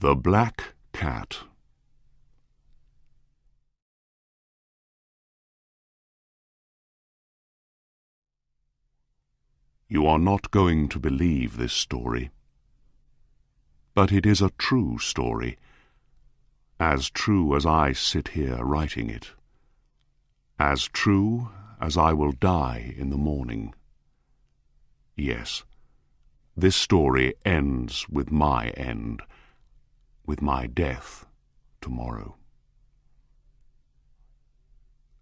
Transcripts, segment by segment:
The Black Cat You are not going to believe this story. But it is a true story, as true as I sit here writing it, as true as I will die in the morning. Yes, this story ends with my end, with my death tomorrow.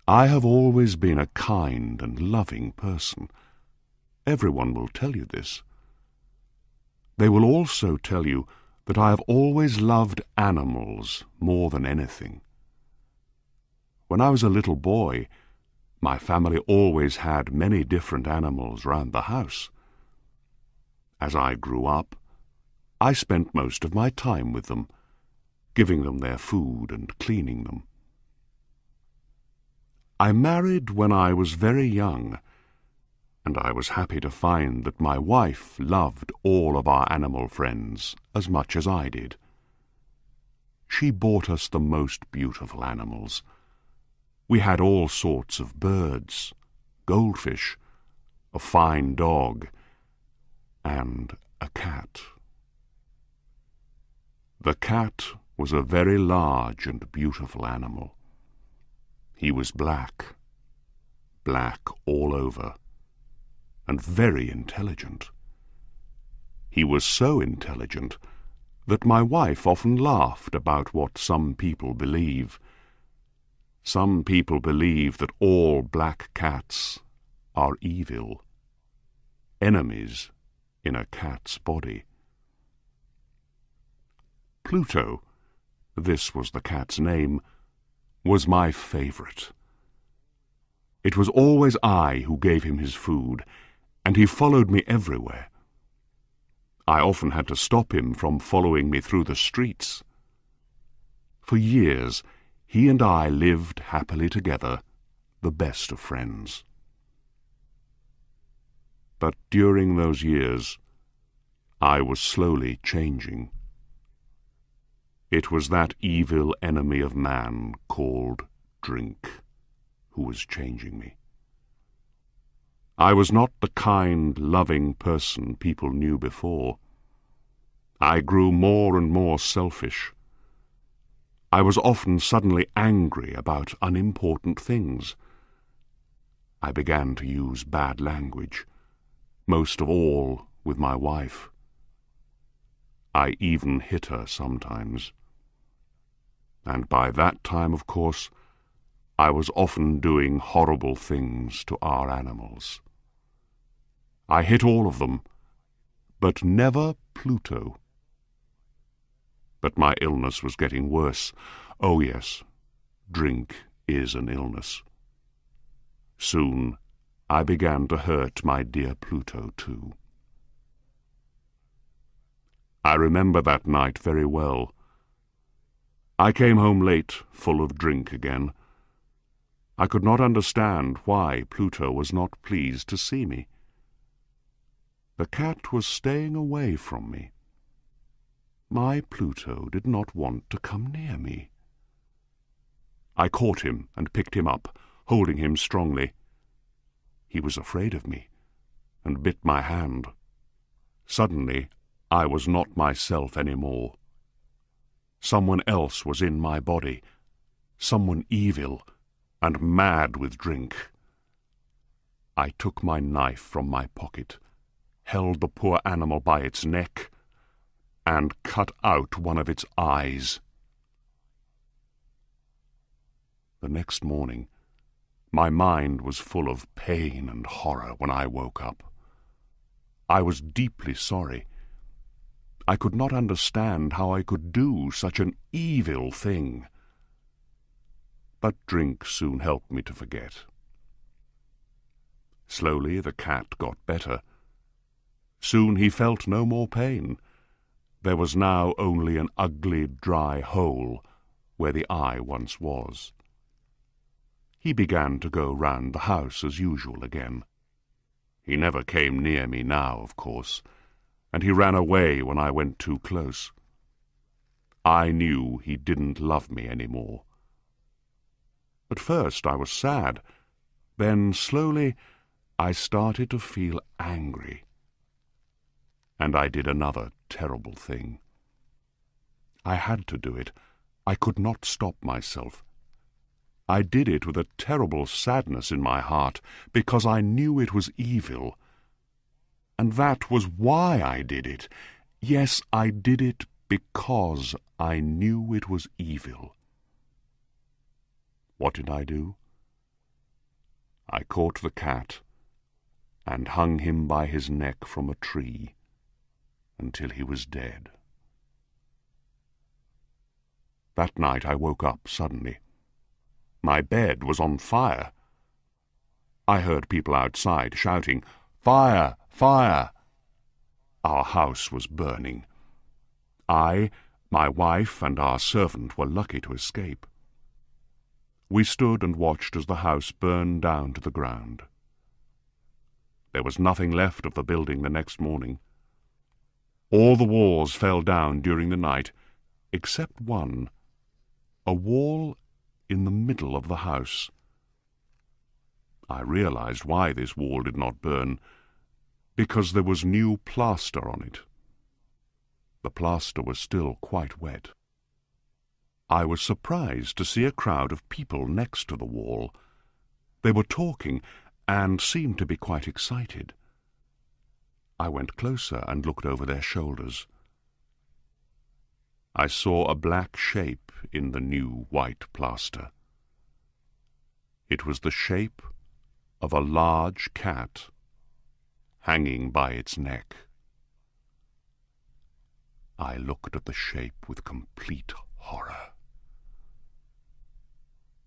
I have always been a kind and loving person. Everyone will tell you this. They will also tell you that I have always loved animals more than anything. When I was a little boy, my family always had many different animals round the house. As I grew up, I spent most of my time with them, giving them their food and cleaning them. I married when I was very young, and I was happy to find that my wife loved all of our animal friends as much as I did. She bought us the most beautiful animals. We had all sorts of birds, goldfish, a fine dog, and a cat. The cat was a very large and beautiful animal. He was black, black all over and very intelligent. He was so intelligent that my wife often laughed about what some people believe. Some people believe that all black cats are evil, enemies in a cat's body. Pluto, this was the cat's name, was my favourite. It was always I who gave him his food, and he followed me everywhere. I often had to stop him from following me through the streets. For years, he and I lived happily together, the best of friends. But during those years, I was slowly changing. It was that evil enemy of man called drink who was changing me. I was not the kind, loving person people knew before. I grew more and more selfish. I was often suddenly angry about unimportant things. I began to use bad language, most of all with my wife. I even hit her sometimes. And by that time, of course, I was often doing horrible things to our animals. I hit all of them, but never Pluto. But my illness was getting worse. Oh, yes, drink is an illness. Soon I began to hurt my dear Pluto, too. I remember that night very well. I came home late, full of drink again. I could not understand why Pluto was not pleased to see me. The cat was staying away from me. My Pluto did not want to come near me. I caught him and picked him up, holding him strongly. He was afraid of me, and bit my hand. Suddenly, I was not myself any more. Someone else was in my body, someone evil and mad with drink. I took my knife from my pocket held the poor animal by its neck and cut out one of its eyes. The next morning, my mind was full of pain and horror when I woke up. I was deeply sorry. I could not understand how I could do such an evil thing. But drink soon helped me to forget. Slowly the cat got better, Soon he felt no more pain. There was now only an ugly, dry hole where the eye once was. He began to go round the house as usual again. He never came near me now, of course, and he ran away when I went too close. I knew he didn't love me any more. At first I was sad. Then, slowly, I started to feel angry. And I did another terrible thing. I had to do it. I could not stop myself. I did it with a terrible sadness in my heart, because I knew it was evil. And that was why I did it. Yes, I did it because I knew it was evil. What did I do? I caught the cat and hung him by his neck from a tree until he was dead. That night I woke up suddenly. My bed was on fire. I heard people outside shouting, Fire! Fire! Our house was burning. I, my wife, and our servant were lucky to escape. We stood and watched as the house burned down to the ground. There was nothing left of the building the next morning. All the walls fell down during the night, except one, a wall in the middle of the house. I realized why this wall did not burn, because there was new plaster on it. The plaster was still quite wet. I was surprised to see a crowd of people next to the wall. They were talking and seemed to be quite excited. I went closer and looked over their shoulders. I saw a black shape in the new white plaster. It was the shape of a large cat hanging by its neck. I looked at the shape with complete horror.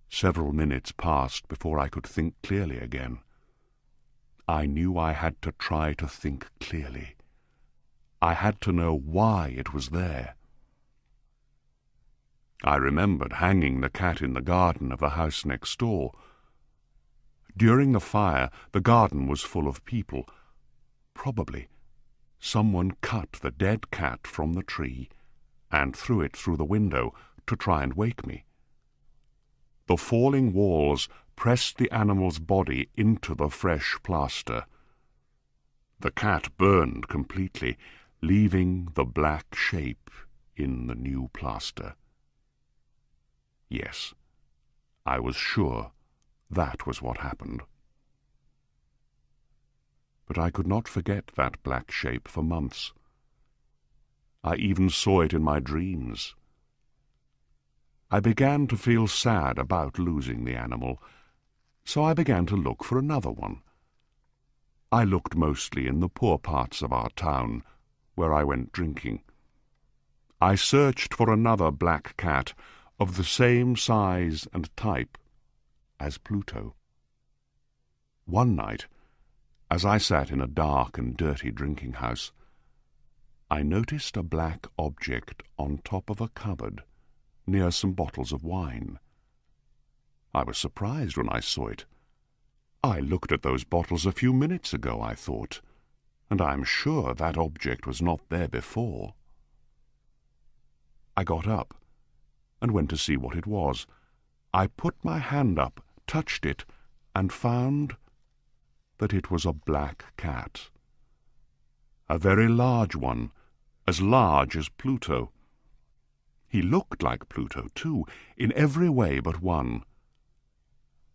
Several minutes passed before I could think clearly again. I knew I had to try to think clearly. I had to know why it was there. I remembered hanging the cat in the garden of the house next door. During the fire, the garden was full of people. Probably someone cut the dead cat from the tree and threw it through the window to try and wake me. The falling walls pressed the animal's body into the fresh plaster. The cat burned completely, leaving the black shape in the new plaster. Yes, I was sure that was what happened. But I could not forget that black shape for months. I even saw it in my dreams. I began to feel sad about losing the animal, so I began to look for another one. I looked mostly in the poor parts of our town, where I went drinking. I searched for another black cat of the same size and type as Pluto. One night, as I sat in a dark and dirty drinking house, I noticed a black object on top of a cupboard near some bottles of wine. I was surprised when I saw it. I looked at those bottles a few minutes ago, I thought, and I am sure that object was not there before. I got up and went to see what it was. I put my hand up, touched it, and found that it was a black cat. A very large one, as large as Pluto. He looked like Pluto, too, in every way but one.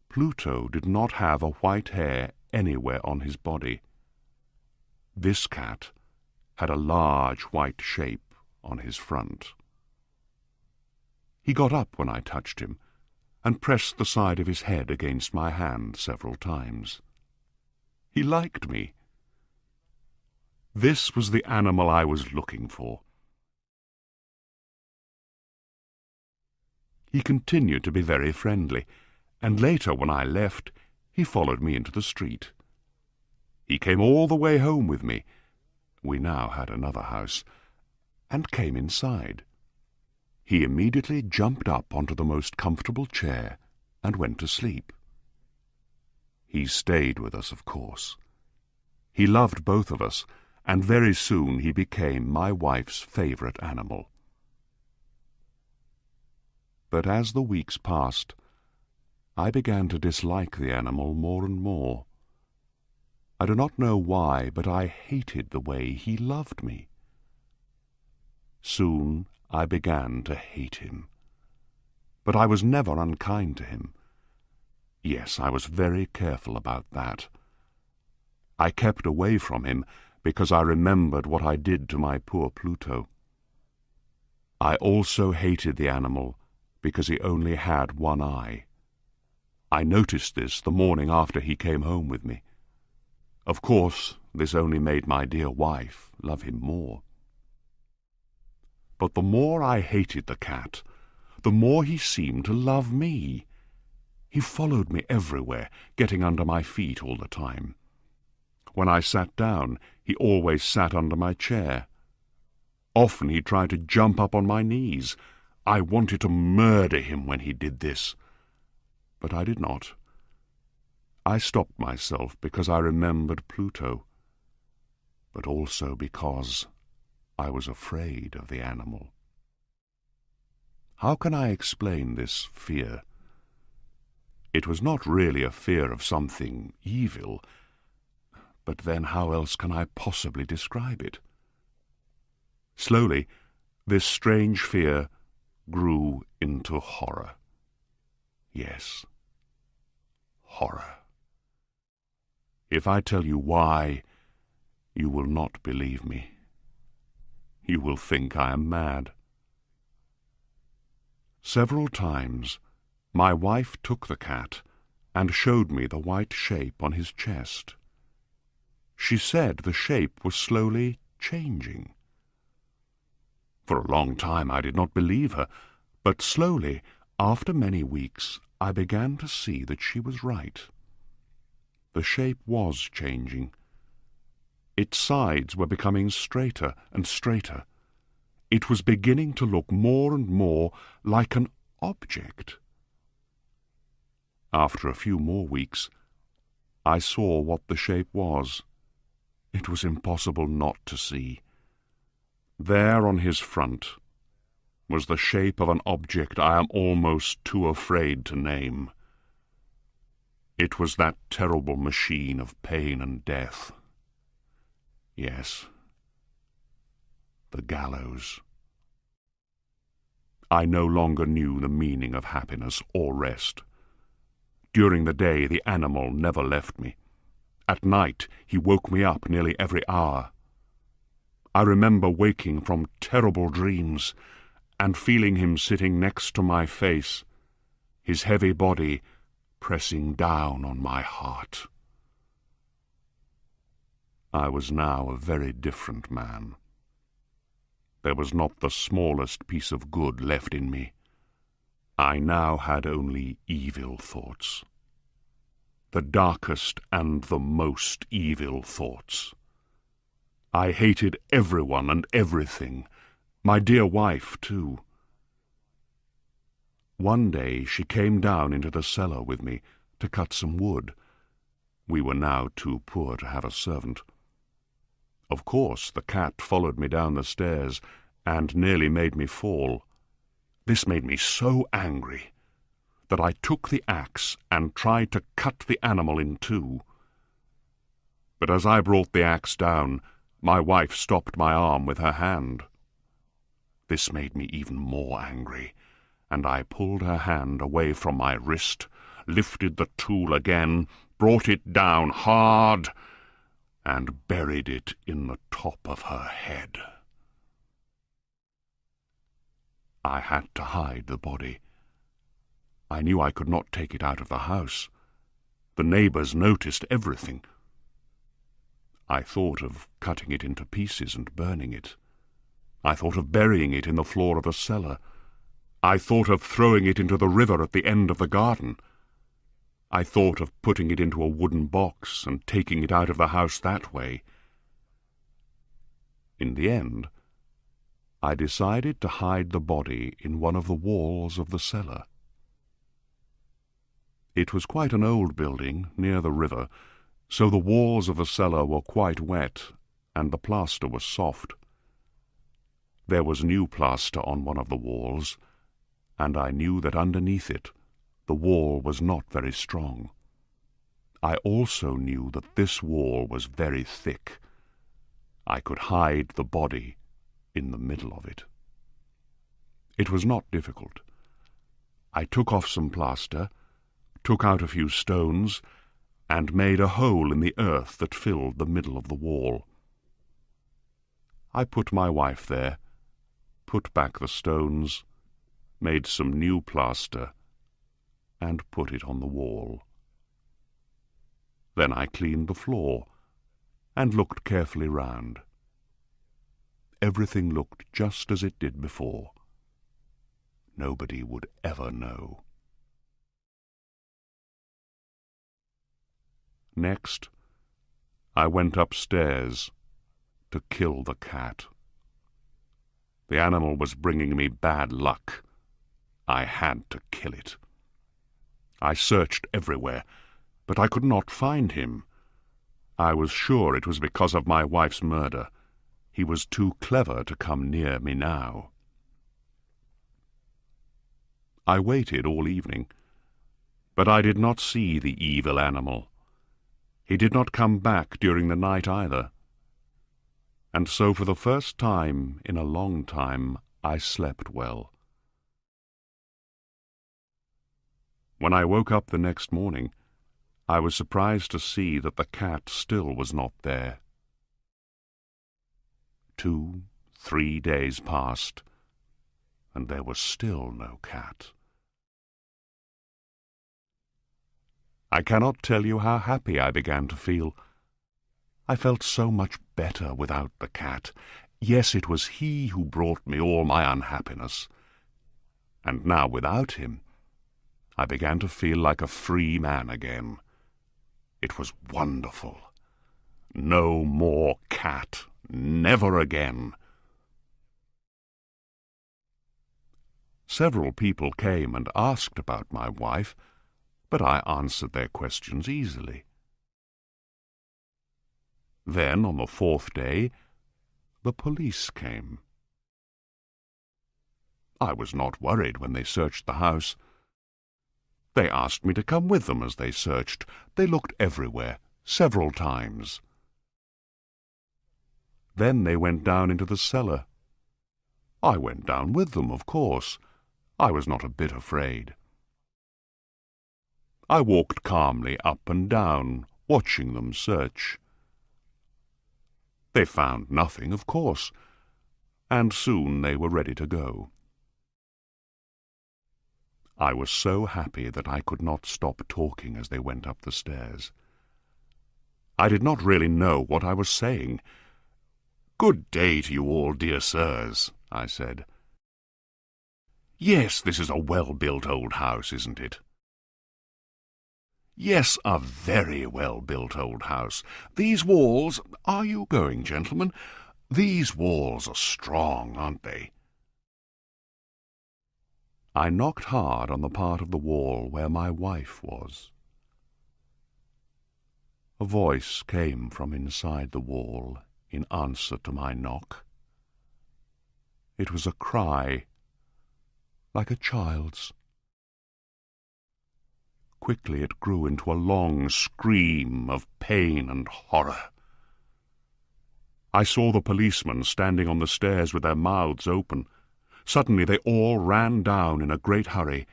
Pluto did not have a white hair anywhere on his body. This cat had a large white shape on his front. He got up when I touched him, and pressed the side of his head against my hand several times. He liked me. This was the animal I was looking for. He continued to be very friendly, and later, when I left, he followed me into the street. He came all the way home with me. We now had another house, and came inside. He immediately jumped up onto the most comfortable chair and went to sleep. He stayed with us, of course. He loved both of us, and very soon he became my wife's favourite animal. But as the weeks passed, I began to dislike the animal more and more. I do not know why, but I hated the way he loved me. Soon I began to hate him. But I was never unkind to him. Yes, I was very careful about that. I kept away from him because I remembered what I did to my poor Pluto. I also hated the animal because he only had one eye. I noticed this the morning after he came home with me. Of course, this only made my dear wife love him more. But the more I hated the cat, the more he seemed to love me. He followed me everywhere, getting under my feet all the time. When I sat down, he always sat under my chair. Often he tried to jump up on my knees. I wanted to murder him when he did this. But I did not. I stopped myself because I remembered Pluto, but also because I was afraid of the animal. How can I explain this fear? It was not really a fear of something evil, but then how else can I possibly describe it? Slowly, this strange fear grew into horror. Yes, horror. If I tell you why, you will not believe me. You will think I am mad. Several times my wife took the cat and showed me the white shape on his chest. She said the shape was slowly changing. For a long time I did not believe her, but slowly, after many weeks, I began to see that she was right. The shape was changing. Its sides were becoming straighter and straighter. It was beginning to look more and more like an object. After a few more weeks, I saw what the shape was. It was impossible not to see. There on his front was the shape of an object I am almost too afraid to name. It was that terrible machine of pain and death. Yes, the gallows. I no longer knew the meaning of happiness or rest. During the day, the animal never left me. At night, he woke me up nearly every hour. I remember waking from terrible dreams and feeling him sitting next to my face, his heavy body pressing down on my heart. I was now a very different man. There was not the smallest piece of good left in me. I now had only evil thoughts. The darkest and the most evil thoughts. I hated everyone and everything, my dear wife, too. One day she came down into the cellar with me to cut some wood. We were now too poor to have a servant. Of course, the cat followed me down the stairs and nearly made me fall. This made me so angry that I took the axe and tried to cut the animal in two. But as I brought the axe down, my wife stopped my arm with her hand. This made me even more angry and I pulled her hand away from my wrist, lifted the tool again, brought it down hard, and buried it in the top of her head. I had to hide the body. I knew I could not take it out of the house. The neighbours noticed everything. I thought of cutting it into pieces and burning it. I thought of burying it in the floor of a cellar. I thought of throwing it into the river at the end of the garden. I thought of putting it into a wooden box and taking it out of the house that way. In the end, I decided to hide the body in one of the walls of the cellar. It was quite an old building near the river, so the walls of the cellar were quite wet and the plaster was soft. There was new plaster on one of the walls, and I knew that underneath it the wall was not very strong. I also knew that this wall was very thick. I could hide the body in the middle of it. It was not difficult. I took off some plaster, took out a few stones, and made a hole in the earth that filled the middle of the wall. I put my wife there, put back the stones, made some new plaster, and put it on the wall. Then I cleaned the floor and looked carefully round. Everything looked just as it did before. Nobody would ever know. Next, I went upstairs to kill the cat. The animal was bringing me bad luck. I had to kill it. I searched everywhere, but I could not find him. I was sure it was because of my wife's murder. He was too clever to come near me now. I waited all evening, but I did not see the evil animal. He did not come back during the night either. And so for the first time in a long time I slept well. When I woke up the next morning, I was surprised to see that the cat still was not there. Two, three days passed, and there was still no cat. I cannot tell you how happy I began to feel. I felt so much better without the cat. Yes, it was he who brought me all my unhappiness. And now, without him, I began to feel like a free man again. It was wonderful. No more cat. Never again. Several people came and asked about my wife, but I answered their questions easily. Then, on the fourth day, the police came. I was not worried when they searched the house. They asked me to come with them as they searched. They looked everywhere, several times. Then they went down into the cellar. I went down with them, of course. I was not a bit afraid. I walked calmly up and down, watching them search. They found nothing, of course, and soon they were ready to go. I was so happy that I could not stop talking as they went up the stairs. I did not really know what I was saying. Good day to you all, dear sirs, I said. Yes, this is a well-built old house, isn't it? Yes, a very well-built old house. These walls... Are you going, gentlemen? These walls are strong, aren't they? I knocked hard on the part of the wall where my wife was. A voice came from inside the wall in answer to my knock. It was a cry, like a child's. Quickly it grew into a long scream of pain and horror. I saw the policemen standing on the stairs with their mouths open. Suddenly they all ran down in a great hurry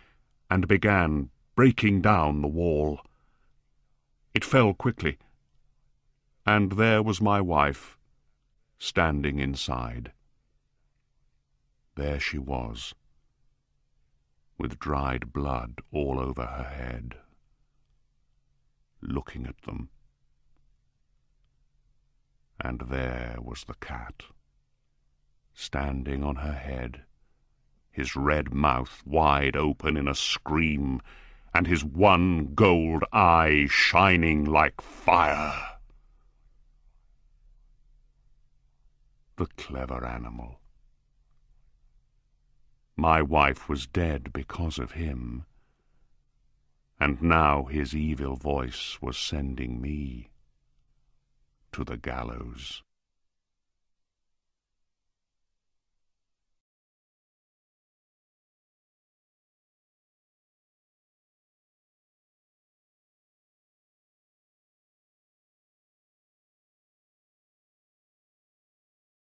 and began breaking down the wall. It fell quickly, and there was my wife, standing inside. There she was, with dried blood all over her head, looking at them. And there was the cat, standing on her head, his red mouth wide open in a scream, and his one gold eye shining like fire. The clever animal. My wife was dead because of him, and now his evil voice was sending me to the gallows.